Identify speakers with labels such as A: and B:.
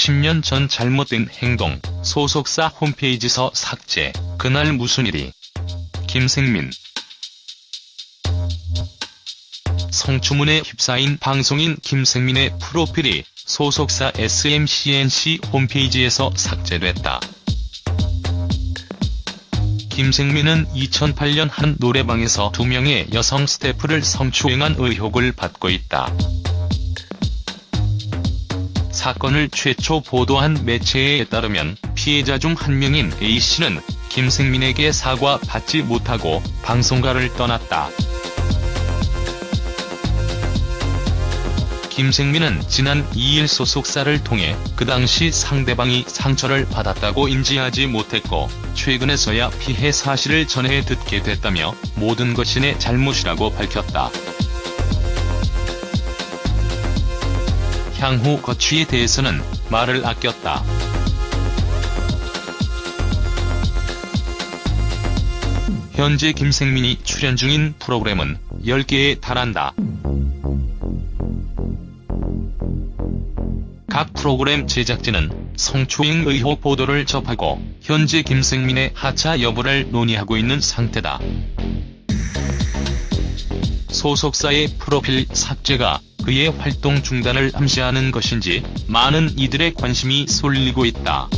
A: 10년 전 잘못된 행동, 소속사 홈페이지서 삭제, 그날 무슨 일이. 김생민 성추문에 휩싸인 방송인 김생민의 프로필이 소속사 SMCNC 홈페이지에서 삭제됐다. 김생민은 2008년 한 노래방에서 두 명의 여성 스태프를 성추행한 의혹을 받고 있다. 사건을 최초 보도한 매체에 따르면 피해자 중 한 명인 A씨는 김생민에게 사과 받지 못하고 방송가를 떠났다. 김생민은 지난 2일 소속사를 통해 그 당시 상대방이 상처를 받았다고 인지하지 못했고 최근에서야 피해 사실을 전해 듣게 됐다며 모든 것이 내 잘못이라고 밝혔다. 향후 거취에 대해서는 말을 아꼈다. 현재 김생민이 출연 중인 프로그램은 10개에 달한다. 각 프로그램 제작진은 성추행 의혹 보도를 접하고 현재 김생민의 하차 여부를 논의하고 있는 상태다. 소속사의 프로필 삭제가 그의 활동 중단을 암시하는 것인지 많은 이들의 관심이 쏠리고 있다.